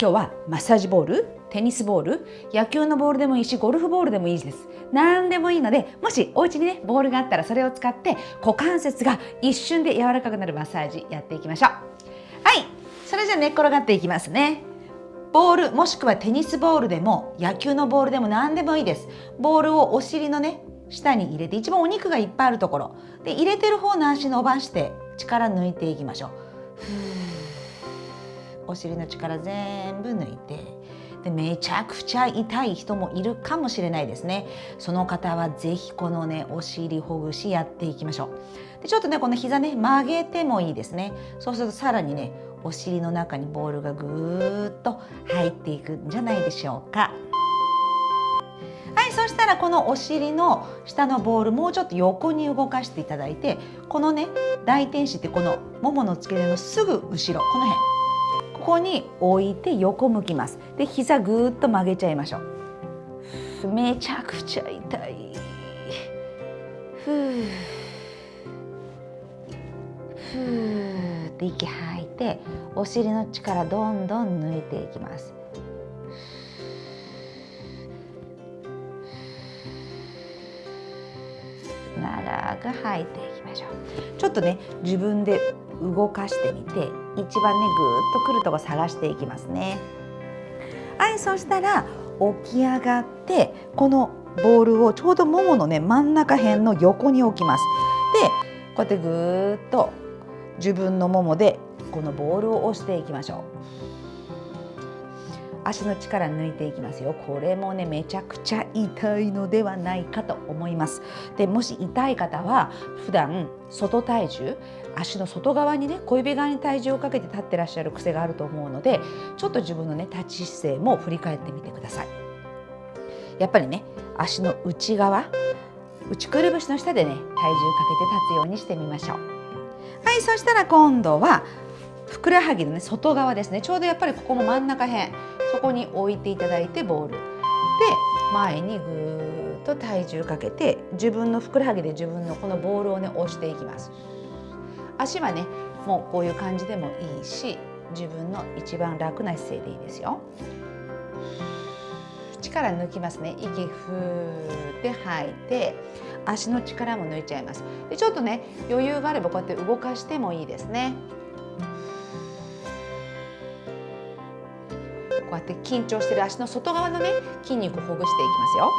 今日はマッサージボールテニスボール野球のボールでもいいしゴルフボールでもいいです。何でもいいのでもしお家にねボールがあったらそれを使って股関節が一瞬で柔らかくなるマッサージやっていきましょう。はい。それじゃ寝っ転がっていきますね。ボールもしくはテニスボールでも野球のボールでも何でもいいです。ボールをお尻のね下に入れて一番お肉がいっぱいあるところ。で入れてる方の足伸ばして力抜いていきましょう。お尻の力全部抜いてでめちゃくちゃ痛い人もいるかもしれないですね。その方は是非このねお尻ほぐしやっていきましょう。でちょっとねこの膝ね曲げてもいいですね。そうするとさらにねお尻の中にボールがぐーっと入っていくんじゃないでしょうか。はいそしたらこのお尻の下のボールもうちょっと横に動かしていただいてこのね大天使ってこのももの付け根のすぐ後ろこの辺。ここに置いて横向きます。で膝ぐーっと曲げちゃいましょう。めちゃくちゃ痛い。ふうふうって息吐いてお尻の力どんどん抜いていきます。長く吐いていきましょうちょっとね自分で動かしてみて一番ねぐーっとくるとこ探していきますね。はいそしたら起き上がってこのボールをちょうどもものね真ん中辺の横に置きます。でこうやってぐーっと自分のももでこのボールを押していきましょう。足の力抜いていきますよ。これもねめちゃくちゃ痛いのではないかと思います。でもし痛い方は普段外体重足の外側にね小指側に体重をかけて立ってらっしゃる癖があると思うのでちょっと自分のね立ち姿勢も振り返ってみてください。やっぱりね足の内側内くるぶしの下でね体重かけて立つようにしてみましょう。はいそしたら今度はふくらはぎのね外側ですね。ちょうどやっぱりここも真ん中辺。そこに置いていただいてボール。で前にぐーっと体重かけて自分のふくらはぎで自分のこのボールをね押していきます。足はねもうこういう感じでもいいし自分の一番楽な姿勢でいいですよ。力抜きますね。息ふーって吐いて足の力も抜いちゃいます。でちょっとね余裕があればこうやって動かしてもいいですね。こうやって緊張してる足の外側のね筋肉をほぐしていきますよ。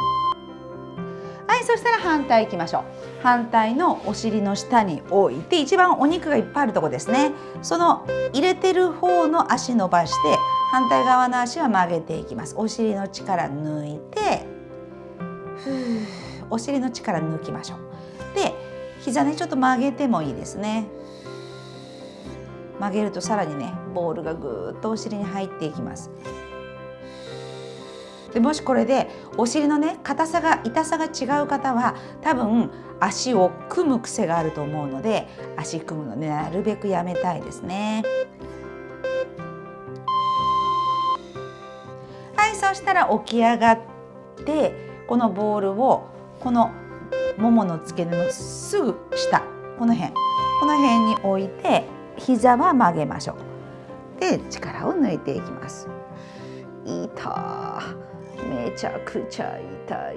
はいそしたら反対いきましょう。反対のお尻の下に置いて一番お肉がいっぱいあるとこですね。その入れてる方の足伸ばして反対側の足は曲げていきます。お尻の力抜いてお尻の力抜きましょう。で膝ねちょっと曲げてもいいですね。曲げるとさらにねボールがぐーっとお尻に入っていきます。でもしこれでお尻のね硬さが痛さが違う方は多分足を組む癖があると思うので足組むのねなるべくやめたいですね。はいそしたら起き上がってこのボールをこのももの付け根のすぐ下この辺この辺に置いて膝は曲げましょう。で力を抜いていきます。痛めちゃくちゃ痛い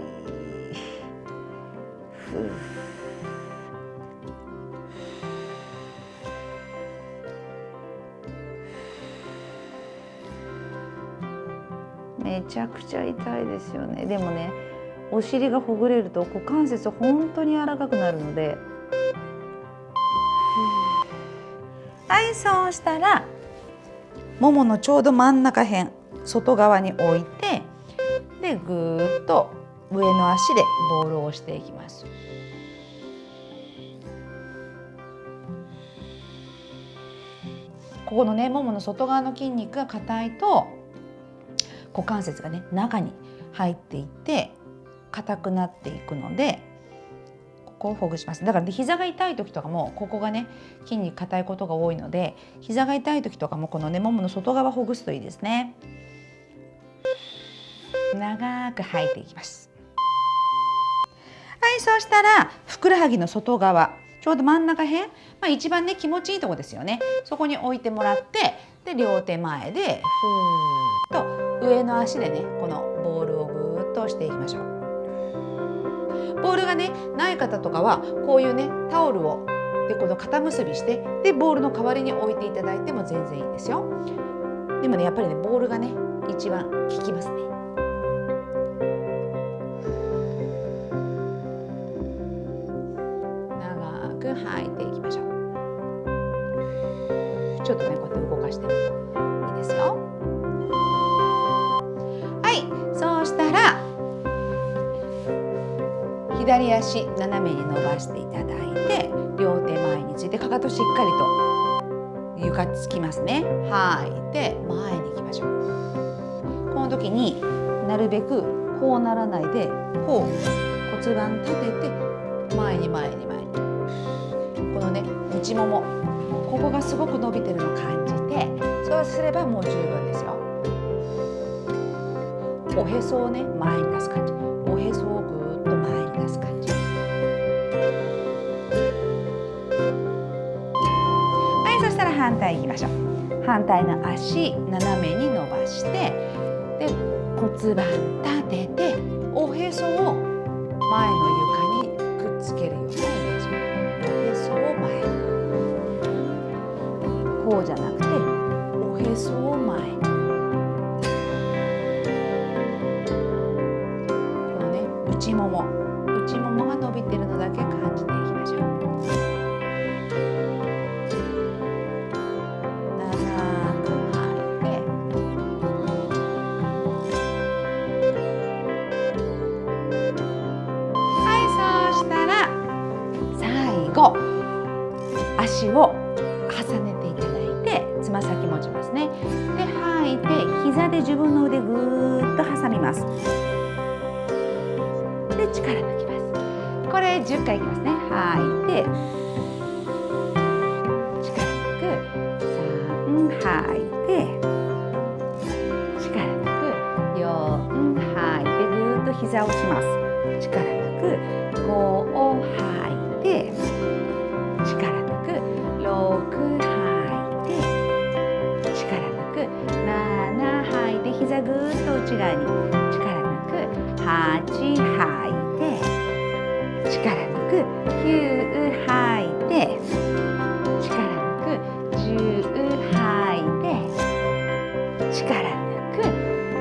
めちゃくちゃ痛いですよね。でもねお尻がほぐれると股関節本当に柔らかくなるのではいそうしたらもものちょうど真ん中辺外側に置いてでぐーっと上の足でボールを押していきます。ここのねももの外側の筋肉が硬いと股関節がね中に入っていって硬くなっていくのでここをほぐします。だから、膝が痛い時とかもここがね筋肉硬いことが多いので膝が痛い時とかもこのねももの外側ほぐすといいですね。長く吐いていきます。はいそうしたらふくらはぎの外側ちょうど真ん中辺、まあ、一番ね気持ちいいとこですよね。そこに置いてもらってで両手前でふーっ上の足でねこのボールをぐーっと押していきましょう。ボールがねない方とかはこういうねタオルをでこの肩結びしてでボールの代わりに置いていただいても全然いいですよ。でもねやっぱりねボールがね一番効きますね。左足斜めに伸ばしていただいて両手前についてかかとしっかりと床つきますね。吐い。て前に行きましょう。この時になるべくこうならないでこう骨盤立てて前に前に前に。このね内ももここがすごく伸びてるのを感じてそうすればもう十分ですよ。おへそをね前に出す感じ。反対いきましょう。反対の足斜めに伸ばしてで骨盤立てておへそを前の足を重ねていただいてつま先持ちますね。で吐いて膝で自分の腕ぐーっと挟みます。で力抜きます。これ10回いきますね。吐いて力抜く。3吐いて力抜く。4吐いてぐーっと膝をします。力抜く。5吐膝ぐーっと内側に力抜く8吐いて力抜く9吐いて力抜く10吐いて力抜く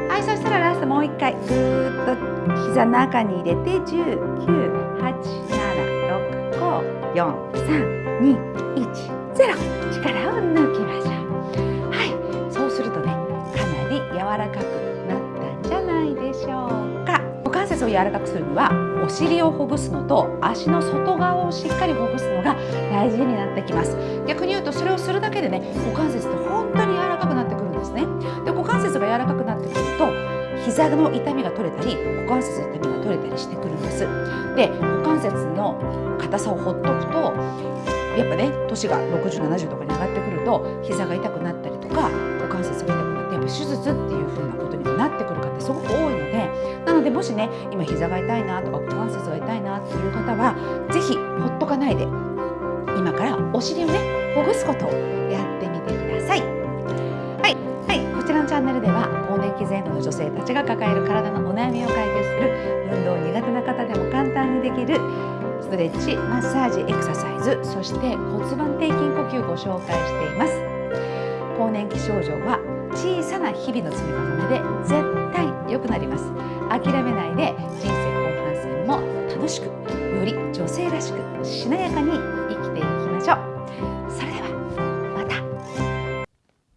はいそしたらラストもう一回ぐーっと膝中に入れて19876543210力を抜きまし股関節を柔らかくするにはお尻をほぐすのと足の外側をしっかりほぐすのが大事になってきます。逆に言うとそれをするだけでね股関節って本当に柔らかくなってくるんですね。で股関節が柔らかくなってくると膝の痛みが取れたり股関節の痛みが取れたりしてくるんです。で股関節の硬さをほっとくとやっぱね年が6070とかに上がってくると膝が痛くなったりとか股関節が痛くなってやっぱ手術っていう風なことにもなってくる方すごく多いのでもしね今膝が痛いなとか股関節が痛いなっていう方は是非ほっとかないで今からお尻をねほぐすことをやってみてください。はい、はい、こちらのチャンネルでは更年期前後の女性たちが抱える体のお悩みを解決する運動苦手な方でも簡単にできるストレッチ、マッサージ、エクササイズ、そして骨盤底筋呼吸をご紹介しています。更年期症状は小さな日々の積み重ねで絶対良くなります。諦めないで人生後半戦も楽しく、より女性らしくしなやかに生きていきましょう。